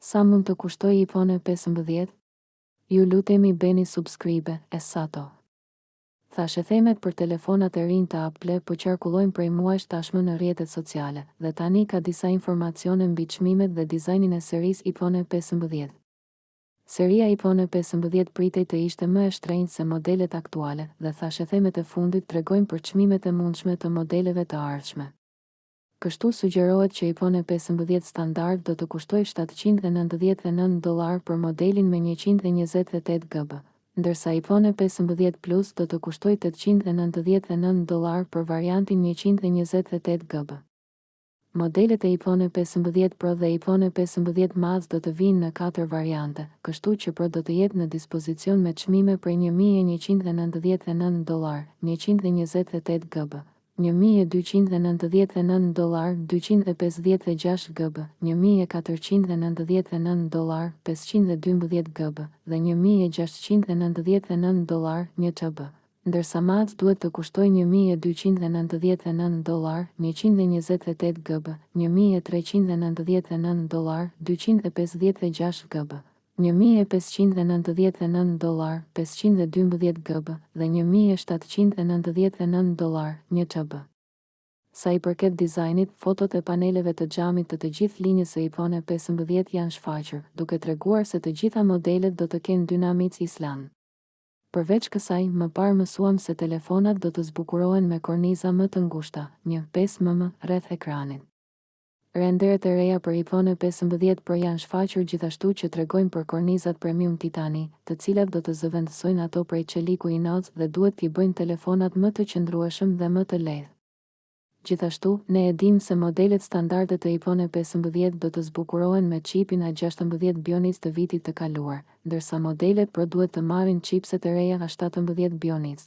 Sa mund të kushtojë iPhone pesëmbëdhjetë? Ju lutemi bëni subscribe e sato. Thashethemet për telefonat e rinj të Apple po qarkullojnë prej muajsh tashmë në rrjetet sociale, dhe tani ka disa informacione mbi çmimet dhe dizajnin e serisë iPhone pesëmbëdhjetë. Seria iPhone pesëmbëdhjetë pritej të ishte më e shtrenjtë se modelet aktuale, dhe thashethemet e fundit tregojnë për çmimet e mundshme të modeleve të ardhshme. Kështu sugjerohet që iPhone pesëmbëdhjetë standard do të kushtojë shtatëqind e nëntëdhjetë e nëntë dollarë për modelin me njëqind e njëzet e tetë GB, ndërsa iPhone pesëmbëdhjetë Plus do të kushtojë tetëqind e nëntëdhjetë e nëntë dollarë për variantin njëqind e njëzet e tetë GB. Modelet e iPhone pesëmbëdhjetë Pro dhe iPhone pesëmbëdhjetë Max do të vijnë në katër variante, kështu që Pro do të jetë në dispozicion me çmime prej një mijë e njëqind e nëntëdhjetë e nëntë dollarë, njëqind e njëzet e tetë GB, një mijë e dyqind e nëntëdhjetë e nëntë dollarë, dyqind e pesëdhjetë e gjashtë GB, një mijë e katërqind e nëntëdhjetë e nëntë dollarë, pesëqind e dymbëdhjetë GB, dhe një mijë e gjashtëqind e nëntëdhjetë e nëntë dollarë, një TB. Ndërsa Max duhet të kushtojë një mijë e dyqind e nëntëdhjetë e nëntë dollarë, njëqind e njëzet e tetë GB, një mijë e treqind e nëntëdhjetë e nëntë dollarë, dyqind e pesëdhjetë e gjashtë GB. Një mijë e pesëqind e nëntëdhjetë e nëntë dollarë, pesëqind e dymbëdhjetë GB, dhe një mijë e shtatëqind e nëntëdhjetë e nëntë dollarë, një TB. Sa i përket dizajnit, fotot e paneleve të xhamit të të gjithë linjës së iPhone pesëmbëdhjetë janë shfaqur, duke treguar se të gjitha modelet do të kenë Dynamic Island. Përveç kësaj, më parë mësuam se telefonat do të zbukurohen me korniza më të ngushta, një, pesë mm, rreth ekranit. Renderet e reja për iPhone pesëmbëdhjetë Pro janë shfaqur gjithashtu që tregojnë për kornizat premium titani, të cilat do të zëvendësojnë ato prej çeliku inox dhe duhet t'i bëjnë telefonat më të qëndrueshëm dhe më të lehtë. Gjithashtu, ne e dimë se modelet standarde të iPhone pesëmbëdhjetë do të zbukurohen me çipin A gjashtëmbëdhjetë Bionic të vitit të kaluar, ndërsa modelet Pro duhet të marrin çipset e reja A shtatëmbëdhjetë Bionic.